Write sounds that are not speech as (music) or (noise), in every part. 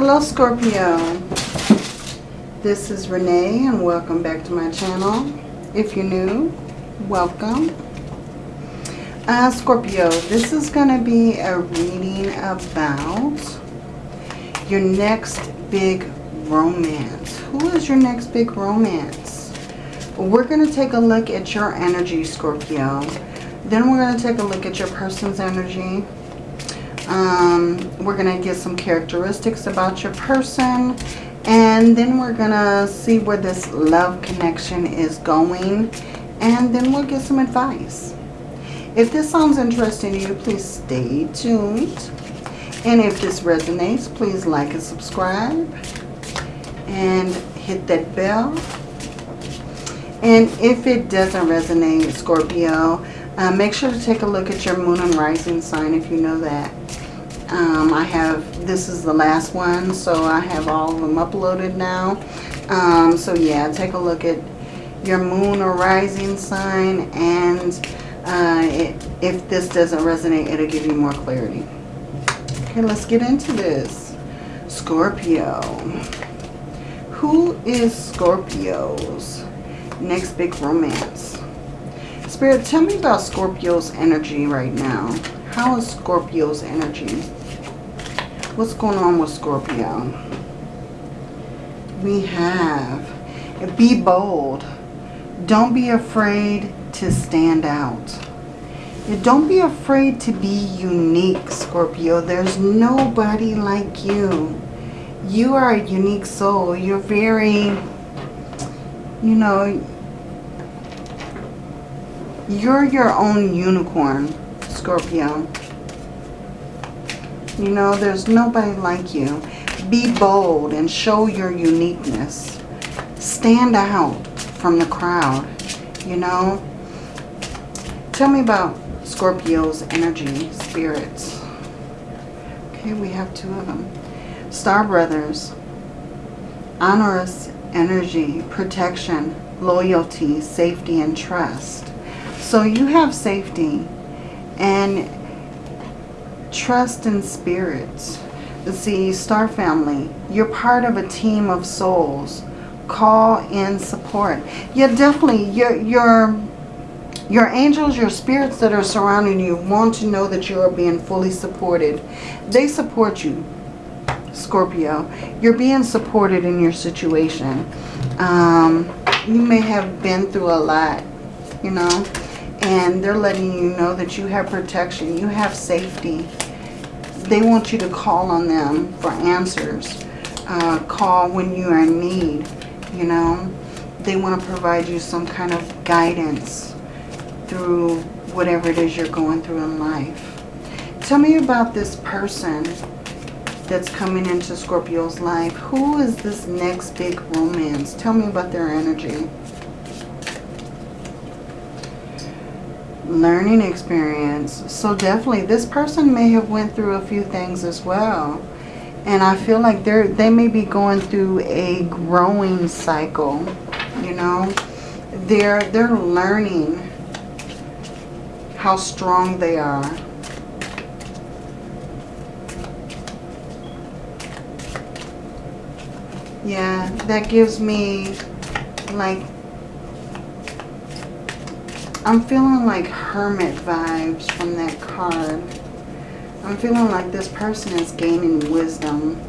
Hello Scorpio. This is Renee and welcome back to my channel. If you're new, welcome. Uh, Scorpio, this is going to be a reading about your next big romance. Who is your next big romance? We're going to take a look at your energy, Scorpio. Then we're going to take a look at your person's energy. Um, we're going to get some characteristics about your person. And then we're going to see where this love connection is going. And then we'll get some advice. If this sounds interesting to you, please stay tuned. And if this resonates, please like and subscribe. And hit that bell. And if it doesn't resonate, Scorpio, uh, make sure to take a look at your moon and rising sign if you know that. Um, I have, this is the last one, so I have all of them uploaded now. Um, so yeah, take a look at your moon or rising sign and uh, it, if this doesn't resonate, it'll give you more clarity. Okay, let's get into this. Scorpio. Who is Scorpio's next big romance? Spirit, tell me about Scorpio's energy right now. How is Scorpio's energy? What's going on with Scorpio? We have, be bold. Don't be afraid to stand out. Don't be afraid to be unique, Scorpio. There's nobody like you. You are a unique soul. You're very, you know, you're your own unicorn, Scorpio. You know, there's nobody like you. Be bold and show your uniqueness. Stand out from the crowd, you know. Tell me about Scorpio's energy, spirits. Okay, we have two of them. Star Brothers. Honorous energy, protection, loyalty, safety, and trust. So you have safety and trust in spirits. See, Star Family, you're part of a team of souls. Call in support. Yeah, definitely, you're, you're, your angels, your spirits that are surrounding you want to know that you are being fully supported. They support you, Scorpio. You're being supported in your situation. Um, you may have been through a lot, you know, and they're letting you know that you have protection, you have safety. They want you to call on them for answers. Uh, call when you are in need, you know. They want to provide you some kind of guidance through whatever it is you're going through in life. Tell me about this person that's coming into Scorpio's life. Who is this next big romance? Tell me about their energy. Learning experience. So definitely this person may have went through a few things as well. And I feel like they're they may be going through a growing cycle, you know. They're they're learning how strong they are. Yeah, that gives me like I'm feeling like hermit vibes from that card. I'm feeling like this person is gaining wisdom.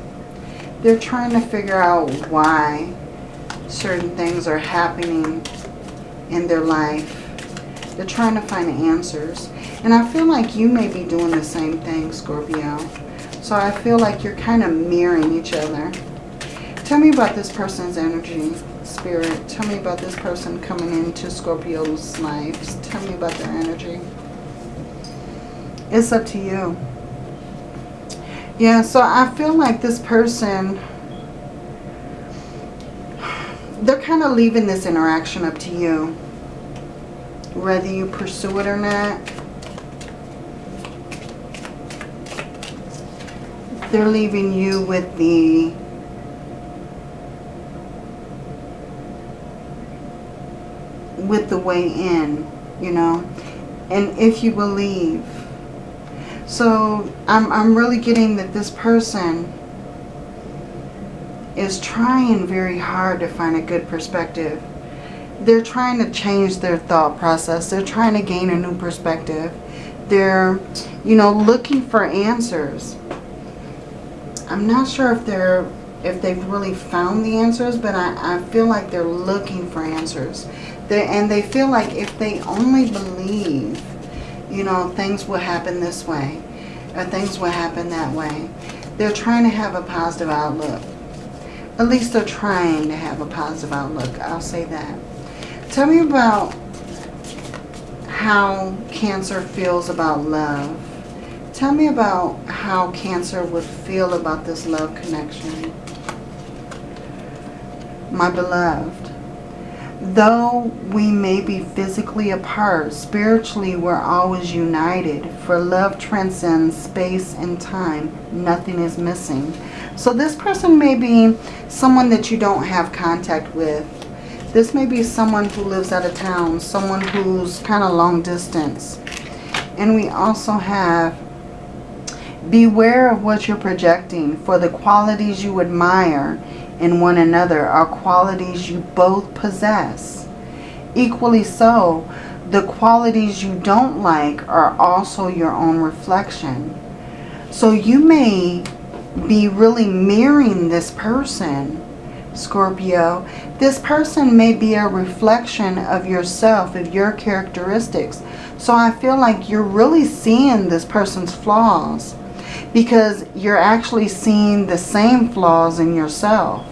They're trying to figure out why certain things are happening in their life. They're trying to find answers. And I feel like you may be doing the same thing, Scorpio. So I feel like you're kind of mirroring each other. Tell me about this person's energy. Spirit, tell me about this person coming into Scorpio's lives. Tell me about their energy. It's up to you. Yeah, so I feel like this person, they're kind of leaving this interaction up to you. Whether you pursue it or not. They're leaving you with the with the way in, you know, and if you believe. So I'm, I'm really getting that this person is trying very hard to find a good perspective. They're trying to change their thought process. They're trying to gain a new perspective. They're, you know, looking for answers. I'm not sure if they're if they've really found the answers, but I, I feel like they're looking for answers. They, and they feel like if they only believe, you know, things will happen this way, or things will happen that way. They're trying to have a positive outlook. At least they're trying to have a positive outlook. I'll say that. Tell me about how Cancer feels about love. Tell me about how Cancer would feel about this love connection. My beloved, though we may be physically apart, spiritually we're always united. For love transcends space and time. Nothing is missing. So this person may be someone that you don't have contact with. This may be someone who lives out of town, someone who's kind of long distance. And we also have beware of what you're projecting for the qualities you admire in one another are qualities you both possess. Equally so, the qualities you don't like are also your own reflection. So you may be really mirroring this person, Scorpio. This person may be a reflection of yourself, of your characteristics. So I feel like you're really seeing this person's flaws because you're actually seeing the same flaws in yourself.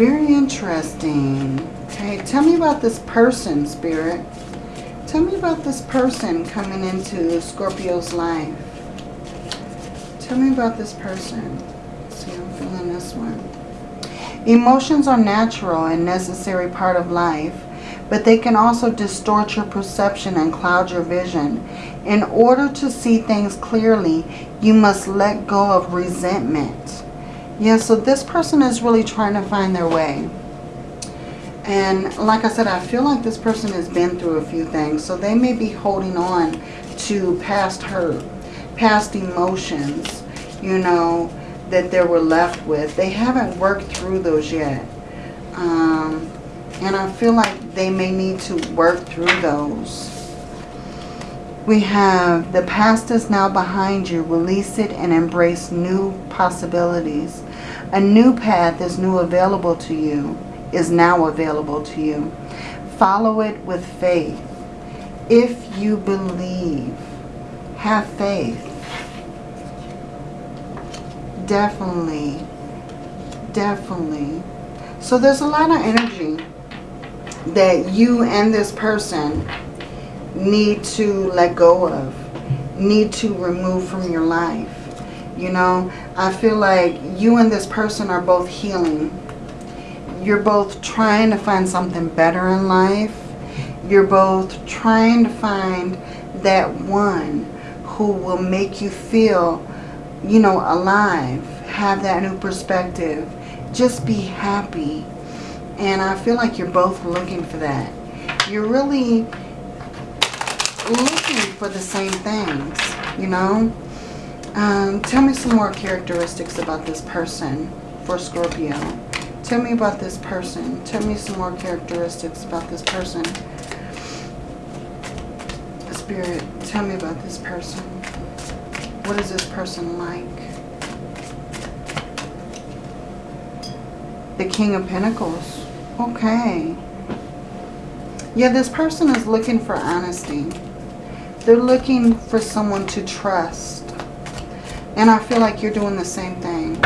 Very interesting. Okay, tell me about this person, Spirit. Tell me about this person coming into Scorpio's life. Tell me about this person. See, I'm feeling this one. Emotions are natural and necessary part of life, but they can also distort your perception and cloud your vision. In order to see things clearly, you must let go of resentment yeah, so this person is really trying to find their way. And like I said, I feel like this person has been through a few things. So they may be holding on to past hurt, past emotions, you know, that they were left with. They haven't worked through those yet. Um, and I feel like they may need to work through those. We have the past is now behind you. Release it and embrace new possibilities. A new path is new available to you, is now available to you. Follow it with faith. If you believe, have faith. Definitely, definitely. So there's a lot of energy that you and this person need to let go of, need to remove from your life. You know, I feel like you and this person are both healing. You're both trying to find something better in life. You're both trying to find that one who will make you feel, you know, alive. Have that new perspective. Just be happy. And I feel like you're both looking for that. You're really looking for the same things, you know. Um, tell me some more characteristics about this person for Scorpio. Tell me about this person. Tell me some more characteristics about this person. Spirit, tell me about this person. What is this person like? The King of Pentacles. Okay. Yeah, this person is looking for honesty. They're looking for someone to trust. And I feel like you're doing the same thing.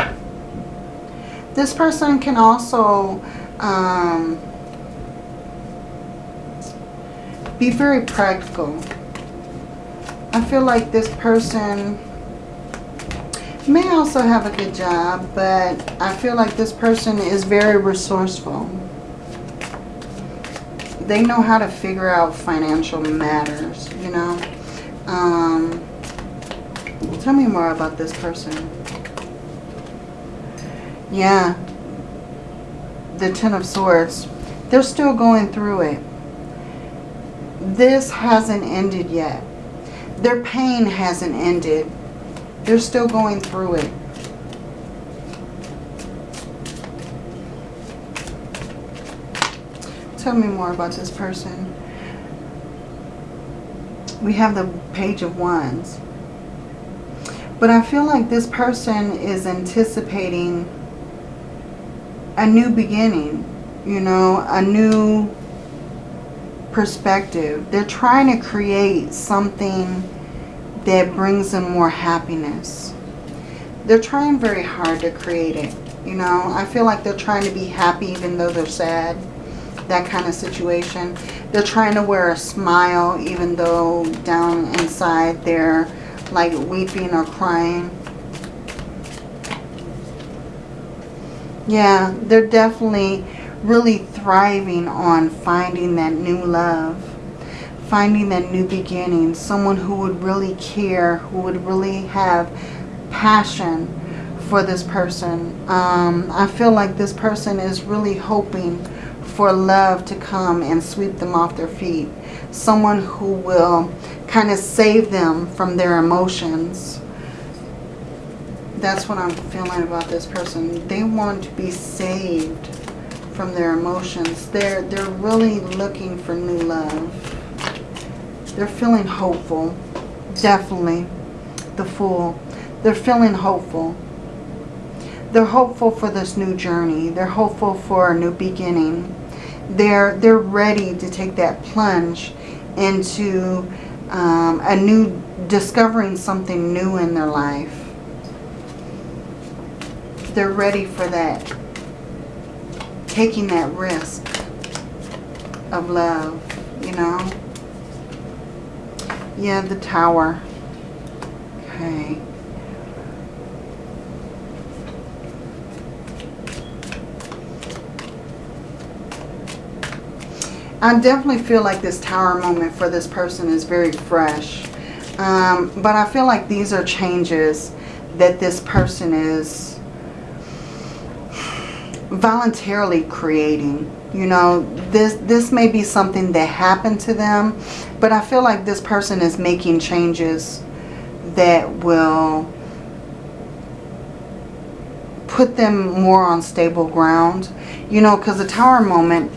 This person can also um, be very practical. I feel like this person may also have a good job, but I feel like this person is very resourceful. They know how to figure out financial matters, you know. Tell me more about this person. Yeah. The Ten of Swords. They're still going through it. This hasn't ended yet. Their pain hasn't ended. They're still going through it. Tell me more about this person. We have the Page of Wands. But I feel like this person is anticipating a new beginning, you know, a new perspective. They're trying to create something that brings them more happiness. They're trying very hard to create it. You know, I feel like they're trying to be happy even though they're sad. That kind of situation. They're trying to wear a smile even though down inside they're like weeping or crying. Yeah, they're definitely really thriving on finding that new love. Finding that new beginning. Someone who would really care, who would really have passion for this person. Um, I feel like this person is really hoping for love to come and sweep them off their feet. Someone who will kind of save them from their emotions. That's what I'm feeling about this person. They want to be saved from their emotions. They're, they're really looking for new love. They're feeling hopeful. Definitely. The Fool. They're feeling hopeful. They're hopeful for this new journey. They're hopeful for a new beginning. They're, they're ready to take that plunge into um, a new, discovering something new in their life. They're ready for that taking that risk of love, you know. Yeah, the tower. Okay. I definitely feel like this tower moment for this person is very fresh. Um, but I feel like these are changes that this person is voluntarily creating. You know, this, this may be something that happened to them, but I feel like this person is making changes that will put them more on stable ground. You know, because the tower moment,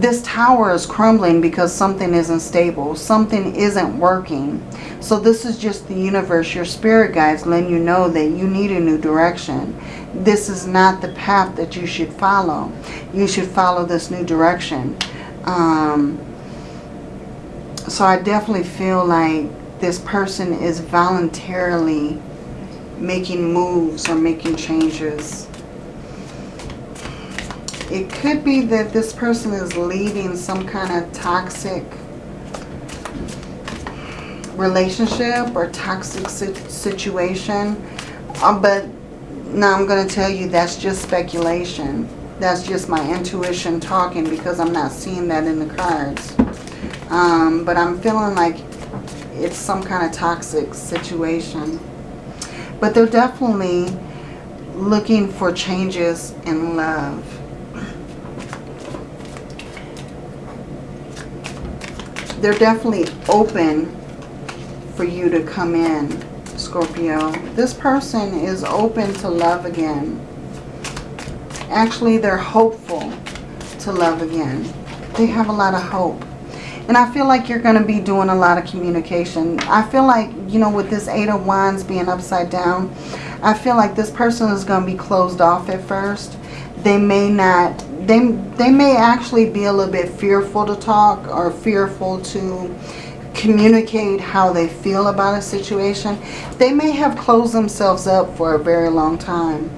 this tower is crumbling because something isn't stable. Something isn't working. So this is just the universe, your spirit guides letting you know that you need a new direction this is not the path that you should follow. You should follow this new direction. Um, so I definitely feel like this person is voluntarily making moves or making changes. It could be that this person is leaving some kind of toxic relationship or toxic situation. Uh, but now I'm going to tell you that's just speculation. That's just my intuition talking because I'm not seeing that in the cards. Um, but I'm feeling like it's some kind of toxic situation. But they're definitely looking for changes in love. They're definitely open for you to come in Scorpio. This person is open to love again. Actually, they're hopeful to love again. They have a lot of hope. And I feel like you're going to be doing a lot of communication. I feel like, you know, with this Eight of Wands being upside down, I feel like this person is going to be closed off at first. They may not, they, they may actually be a little bit fearful to talk or fearful to communicate how they feel about a situation. They may have closed themselves up for a very long time.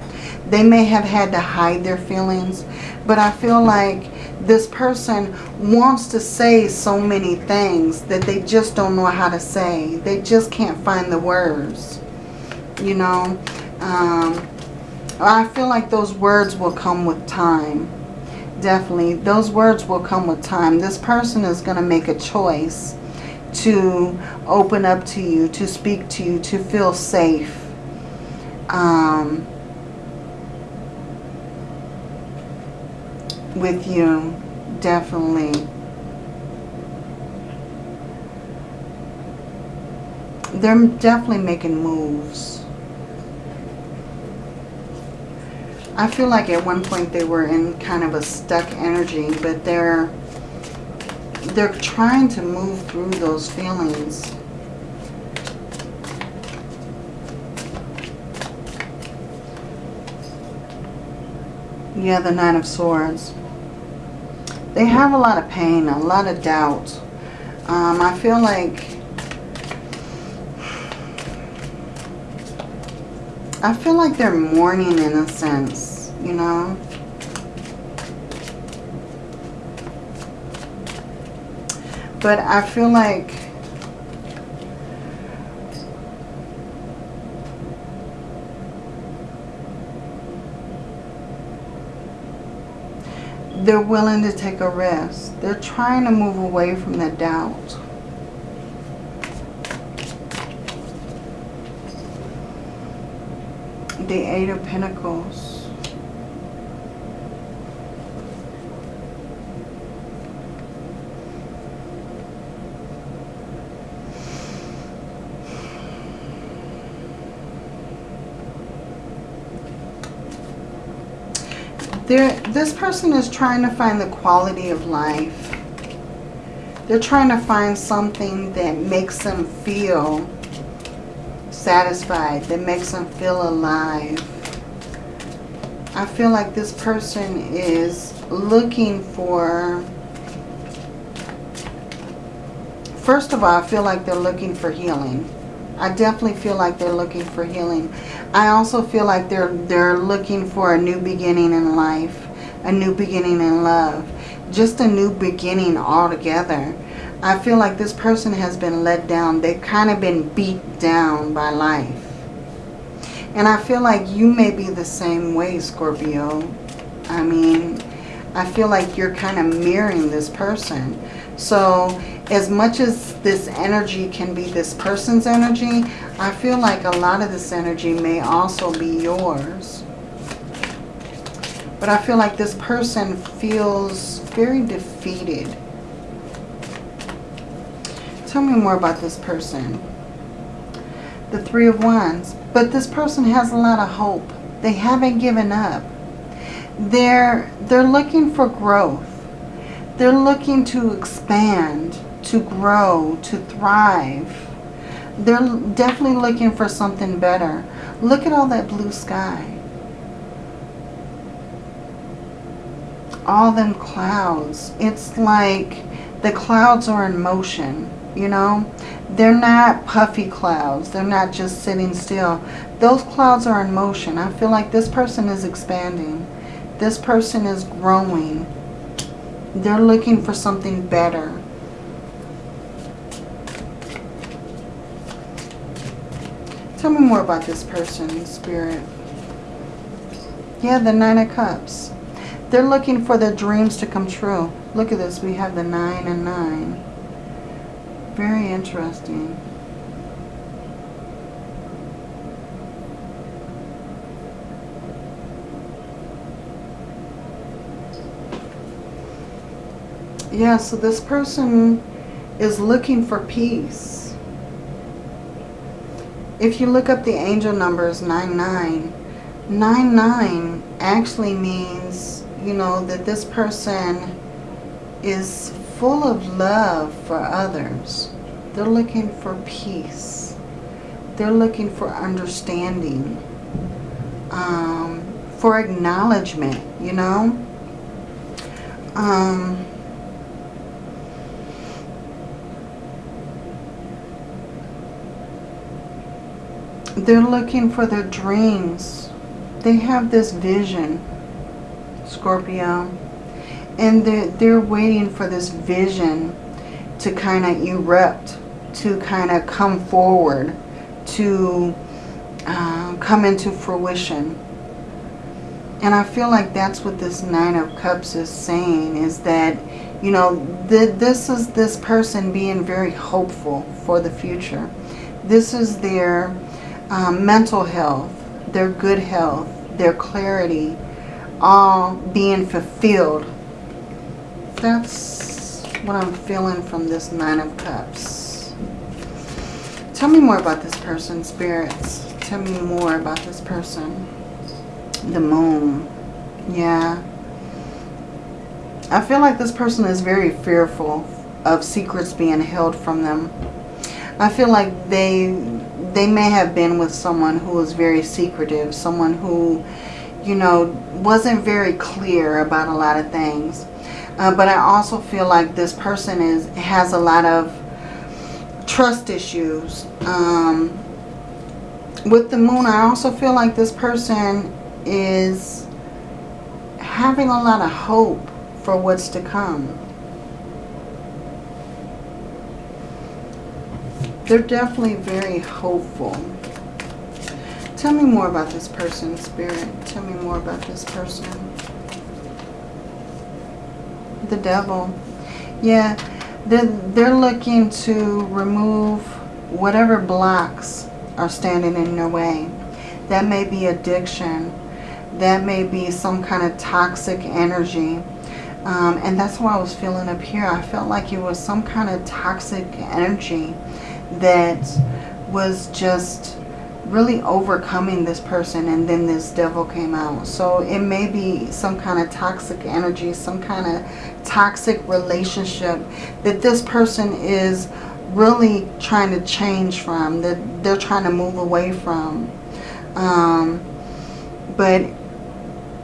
They may have had to hide their feelings. But I feel like this person wants to say so many things that they just don't know how to say. They just can't find the words. You know, um, I feel like those words will come with time. Definitely. Those words will come with time. This person is going to make a choice to open up to you, to speak to you, to feel safe. Um, with you, definitely. They're definitely making moves. I feel like at one point they were in kind of a stuck energy, but they're they're trying to move through those feelings. Yeah, the Nine of Swords. They have a lot of pain, a lot of doubt. Um, I feel like... I feel like they're mourning in a sense, you know? But I feel like they're willing to take a risk. They're trying to move away from the doubt. The Eight of Pentacles. There, this person is trying to find the quality of life. They're trying to find something that makes them feel satisfied, that makes them feel alive. I feel like this person is looking for... First of all, I feel like they're looking for healing. I definitely feel like they're looking for healing. I also feel like they're they're looking for a new beginning in life, a new beginning in love, just a new beginning altogether. I feel like this person has been let down. They've kind of been beat down by life. And I feel like you may be the same way, Scorpio. I mean, I feel like you're kind of mirroring this person. So as much as this energy can be this person's energy, I feel like a lot of this energy may also be yours. But I feel like this person feels very defeated. Tell me more about this person. The Three of Wands. But this person has a lot of hope. They haven't given up. They're, they're looking for growth. They're looking to expand to grow, to thrive. They're definitely looking for something better. Look at all that blue sky. All them clouds. It's like the clouds are in motion, you know. They're not puffy clouds. They're not just sitting still. Those clouds are in motion. I feel like this person is expanding. This person is growing. They're looking for something better. Tell me more about this person, Spirit. Yeah, the Nine of Cups. They're looking for their dreams to come true. Look at this. We have the Nine and Nine. Very interesting. Yeah, so this person is looking for peace if you look up the angel numbers 99, 99 actually means, you know, that this person is full of love for others. They're looking for peace. They're looking for understanding, um, for acknowledgement, you know. Um, They're looking for their dreams. They have this vision, Scorpio. And they're, they're waiting for this vision to kind of erupt, to kind of come forward, to uh, come into fruition. And I feel like that's what this Nine of Cups is saying, is that, you know, th this is this person being very hopeful for the future. This is their um, mental health, their good health, their clarity, all being fulfilled. That's what I'm feeling from this Nine of Cups. Tell me more about this person, spirits. Tell me more about this person. The moon. Yeah. I feel like this person is very fearful of secrets being held from them. I feel like they they may have been with someone who was very secretive, someone who, you know, wasn't very clear about a lot of things. Uh, but I also feel like this person is has a lot of trust issues. Um, with the moon, I also feel like this person is having a lot of hope for what's to come. They're definitely very hopeful. Tell me more about this person, Spirit. Tell me more about this person. The devil. Yeah, they're, they're looking to remove whatever blocks are standing in their way. That may be addiction. That may be some kind of toxic energy. Um, and that's what I was feeling up here. I felt like it was some kind of toxic energy that was just really overcoming this person and then this devil came out. So it may be some kind of toxic energy, some kind of toxic relationship that this person is really trying to change from, that they're trying to move away from. Um, but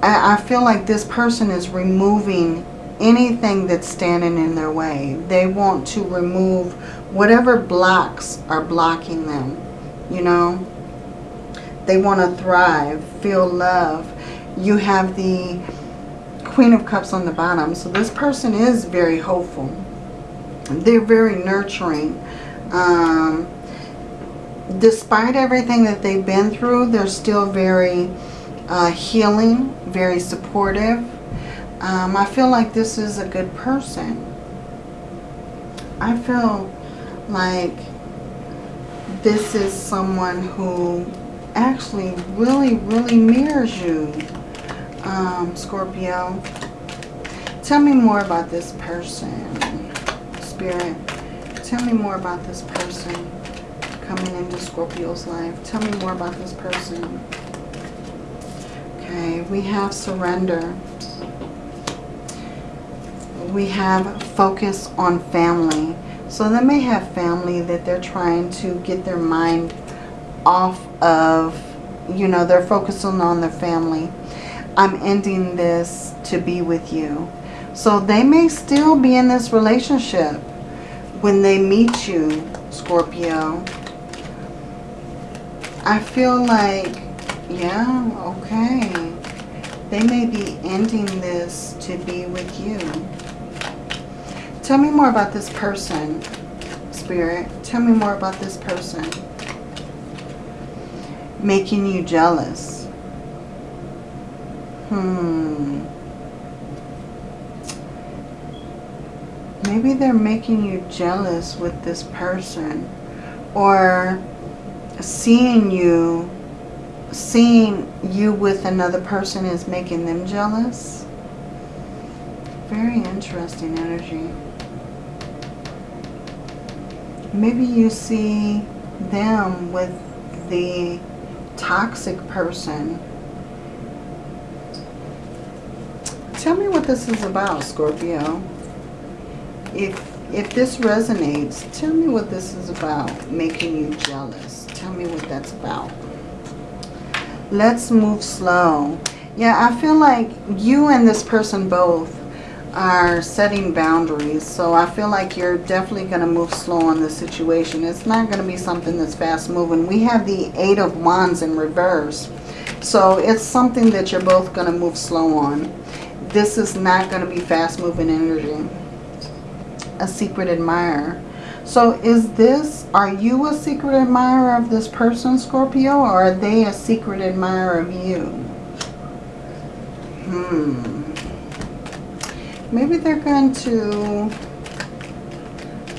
I, I feel like this person is removing anything that's standing in their way. They want to remove whatever blocks are blocking them, you know. They want to thrive, feel love. You have the Queen of Cups on the bottom. So this person is very hopeful. They're very nurturing. Um, despite everything that they've been through, they're still very uh, healing, very supportive. Um, I feel like this is a good person. I feel like this is someone who actually really, really mirrors you, um, Scorpio. Tell me more about this person, Spirit. Tell me more about this person coming into Scorpio's life. Tell me more about this person. Okay, we have surrender. We have focus on family. So they may have family that they're trying to get their mind off of, you know, they're focusing on their family. I'm ending this to be with you. So they may still be in this relationship when they meet you, Scorpio. I feel like, yeah, okay. They may be ending this to be with you. Tell me more about this person, Spirit. Tell me more about this person. Making you jealous. Hmm. Maybe they're making you jealous with this person. Or seeing you, seeing you with another person is making them jealous. Very interesting energy. Maybe you see them with the toxic person. Tell me what this is about, Scorpio. If, if this resonates, tell me what this is about, making you jealous. Tell me what that's about. Let's move slow. Yeah, I feel like you and this person both are setting boundaries. So I feel like you're definitely going to move slow on this situation. It's not going to be something that's fast moving. We have the Eight of Wands in reverse. So it's something that you're both going to move slow on. This is not going to be fast moving energy. A secret admirer. So is this, are you a secret admirer of this person, Scorpio, or are they a secret admirer of you? Hmm. Maybe they're going to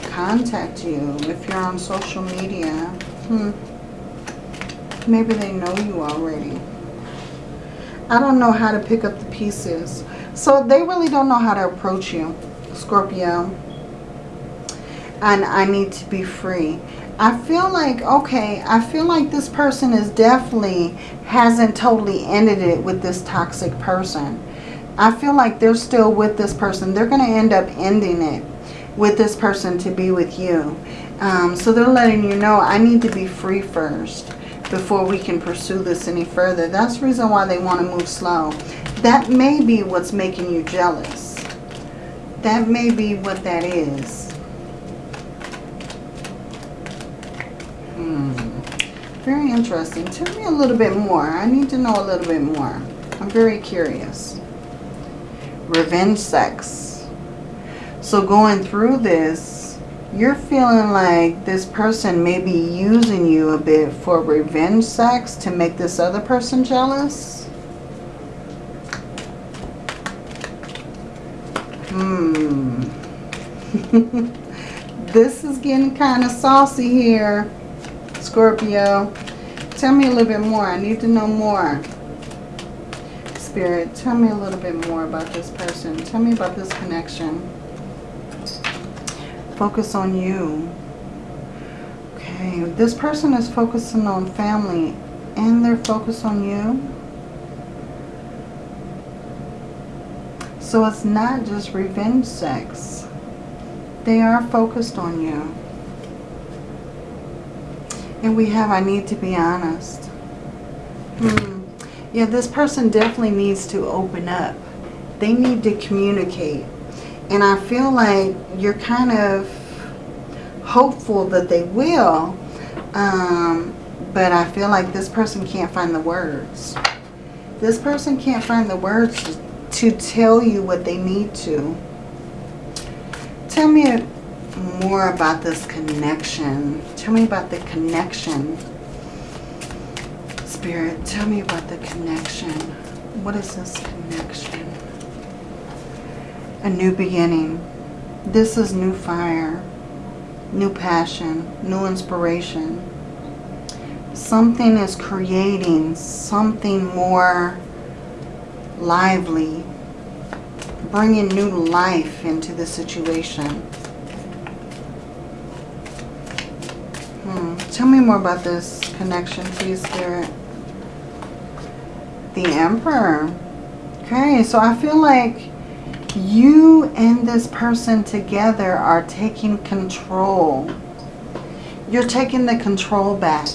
contact you if you're on social media. Hmm. Maybe they know you already. I don't know how to pick up the pieces. So they really don't know how to approach you, Scorpio. And I need to be free. I feel like, okay, I feel like this person is definitely hasn't totally ended it with this toxic person. I feel like they're still with this person. They're going to end up ending it. with this person to be with you. Um, so they're letting you know, I need to be free first before we can pursue this any further. That's the reason why they want to move slow. That may be what's making you jealous. That may be what that is. Hmm. Very interesting. Tell me a little bit more. I need to know a little bit more. I'm very curious. Revenge sex. So going through this, you're feeling like this person may be using you a bit for revenge sex to make this other person jealous. Hmm. (laughs) this is getting kind of saucy here, Scorpio. Tell me a little bit more. I need to know more. Spirit, tell me a little bit more about this person. Tell me about this connection. Focus on you. Okay, this person is focusing on family and they're focused on you. So it's not just revenge sex. They are focused on you. And we have, I need to be honest. Hmm. Yeah, this person definitely needs to open up. They need to communicate. And I feel like you're kind of hopeful that they will. Um, but I feel like this person can't find the words. This person can't find the words to tell you what they need to. Tell me more about this connection. Tell me about the connection. Spirit, tell me about the connection. What is this connection? A new beginning. This is new fire, new passion, new inspiration. Something is creating something more lively, bringing new life into the situation. Hmm. Tell me more about this connection, please, Spirit. The Emperor. Okay, so I feel like you and this person together are taking control. You're taking the control back.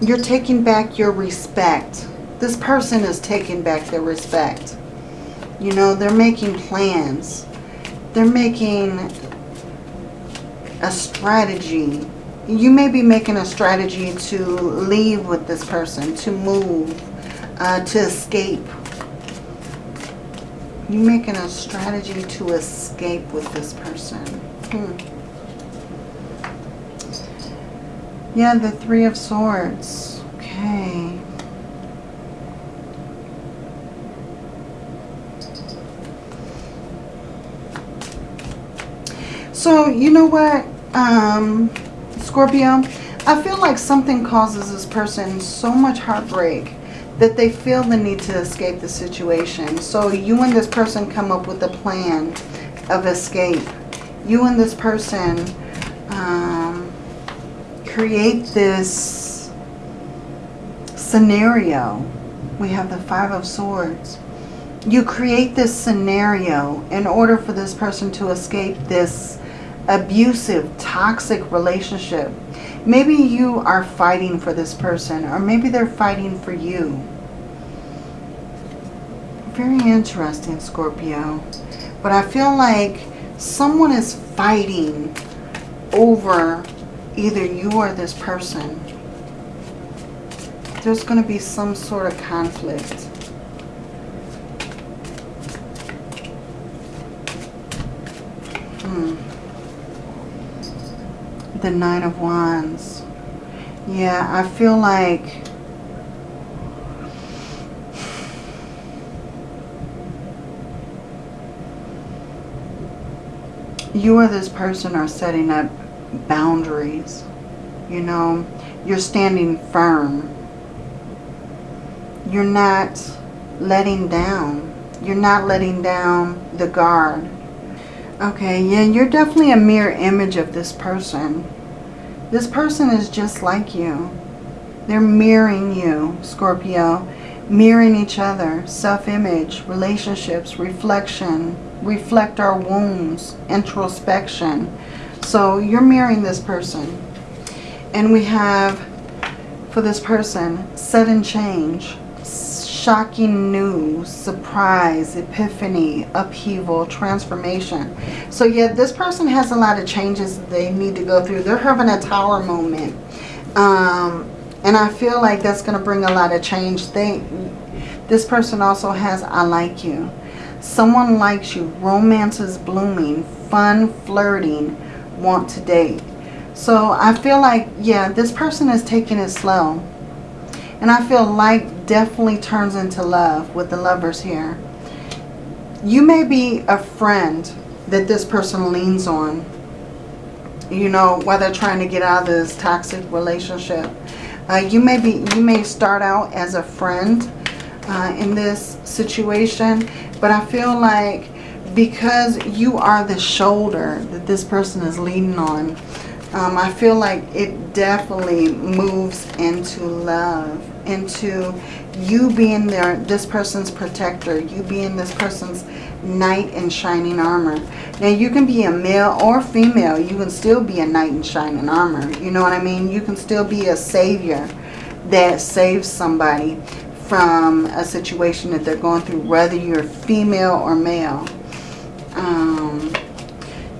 You're taking back your respect this person is taking back their respect. You know, they're making plans. They're making a strategy. You may be making a strategy to leave with this person, to move, uh, to escape. You're making a strategy to escape with this person. Hmm. Yeah, the Three of Swords. Okay. So, you know what, um, Scorpio? I feel like something causes this person so much heartbreak that they feel the need to escape the situation. So you and this person come up with a plan of escape. You and this person um, create this scenario. We have the Five of Swords. You create this scenario in order for this person to escape this abusive, toxic relationship. Maybe you are fighting for this person or maybe they're fighting for you. Very interesting, Scorpio. But I feel like someone is fighting over either you or this person. There's going to be some sort of conflict. The Nine of Wands. Yeah, I feel like you or this person are setting up boundaries. You know, you're standing firm. You're not letting down. You're not letting down the guard. Okay, yeah, you're definitely a mirror image of this person. This person is just like you. They're mirroring you, Scorpio. Mirroring each other. Self-image, relationships, reflection. Reflect our wounds. Introspection. So you're mirroring this person. And we have, for this person, sudden change shocking news, surprise, epiphany, upheaval, transformation. So yeah, this person has a lot of changes they need to go through. They're having a tower moment. Um, and I feel like that's going to bring a lot of change. They, this person also has I like you. Someone likes you. Romance is blooming. Fun, flirting. Want to date. So I feel like, yeah, this person is taking it slow. And I feel like definitely turns into love with the lovers here. You may be a friend that this person leans on. You know, while they're trying to get out of this toxic relationship. Uh, you may be, you may start out as a friend uh, in this situation. But I feel like because you are the shoulder that this person is leaning on, um, I feel like it definitely moves into love, into you being there, this person's protector, you being this person's knight in shining armor. Now you can be a male or female, you can still be a knight in shining armor. You know what I mean? You can still be a savior that saves somebody from a situation that they're going through, whether you're female or male. Um,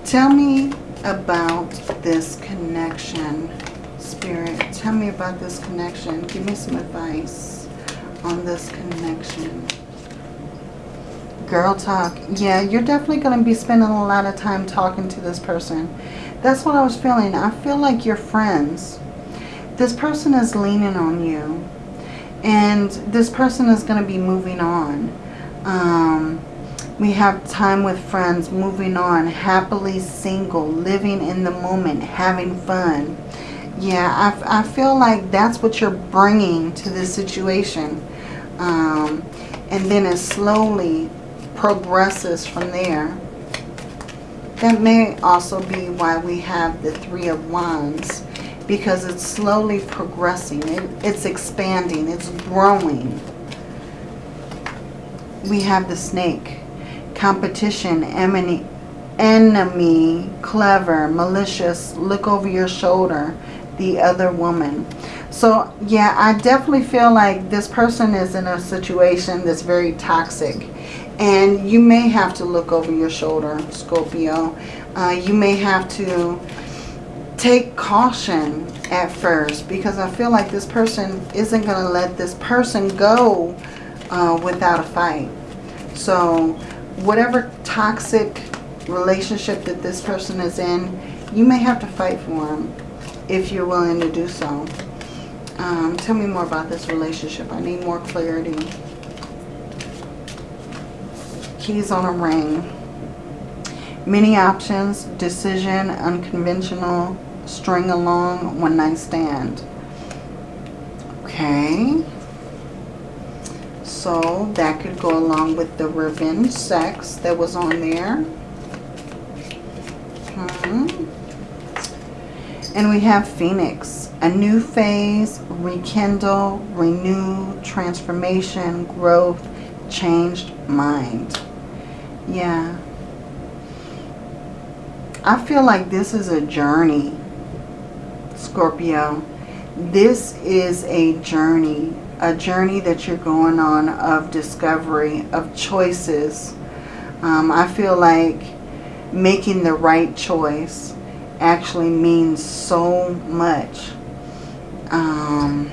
tell me about this connection, Spirit. Tell me about this connection. Give me some advice on this connection. Girl talk. Yeah, you're definitely going to be spending a lot of time talking to this person. That's what I was feeling. I feel like you're friends. This person is leaning on you. And this person is going to be moving on. Um, we have time with friends, moving on, happily single, living in the moment, having fun. Yeah, I, I feel like that's what you're bringing to this situation. Um, and then it slowly progresses from there. That may also be why we have the Three of Wands. Because it's slowly progressing. It, it's expanding. It's growing. We have the snake competition, enemy, enemy, clever, malicious, look over your shoulder, the other woman. So, yeah, I definitely feel like this person is in a situation that's very toxic. And you may have to look over your shoulder, Scorpio. Uh, you may have to take caution at first because I feel like this person isn't going to let this person go uh, without a fight. So whatever toxic relationship that this person is in, you may have to fight for them if you're willing to do so. Um, tell me more about this relationship. I need more clarity. Keys on a ring. Many options, decision, unconventional, string along, one night stand. Okay. So that could go along with the revenge sex that was on there. Hmm. And we have Phoenix. A new phase, rekindle, renew, transformation, growth, changed mind. Yeah. I feel like this is a journey, Scorpio. This is a journey a journey that you're going on of discovery, of choices. Um, I feel like making the right choice actually means so much. Um,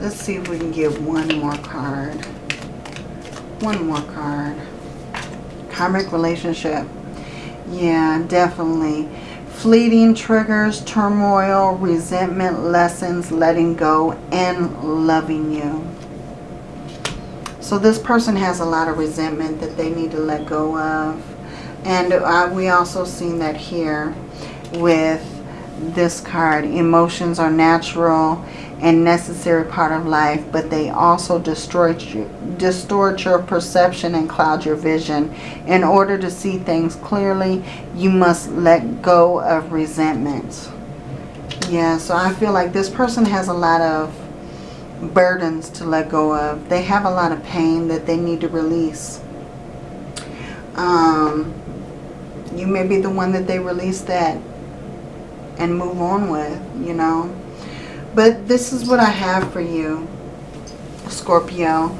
let's see if we can get one more card. One more card. Karmic relationship. Yeah, definitely fleeting triggers, turmoil, resentment, lessons, letting go, and loving you. So this person has a lot of resentment that they need to let go of. And uh, we also seen that here with this card. Emotions are natural and necessary part of life, but they also distort, you, distort your perception and cloud your vision. In order to see things clearly, you must let go of resentment. Yeah, so I feel like this person has a lot of burdens to let go of. They have a lot of pain that they need to release. Um, you may be the one that they release that and move on with, you know. But this is what I have for you, Scorpio.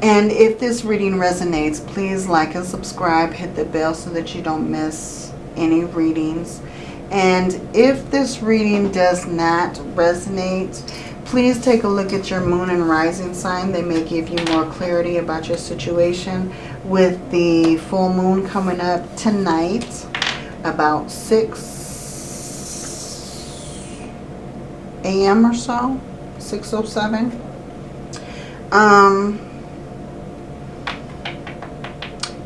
And if this reading resonates, please like and subscribe. Hit the bell so that you don't miss any readings. And if this reading does not resonate, please take a look at your moon and rising sign. They may give you more clarity about your situation with the full moon coming up tonight about 6 a.m. or so, 6.07. Um,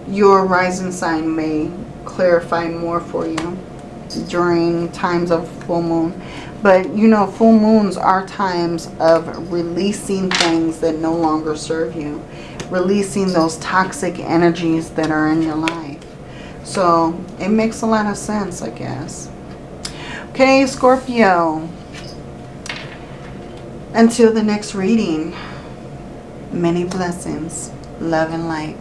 your rising sign may clarify more for you during times of full moon. But you know, full moons are times of releasing things that no longer serve you. Releasing those toxic energies that are in your life. So it makes a lot of sense, I guess. Okay, Scorpio. Until the next reading, many blessings, love and light.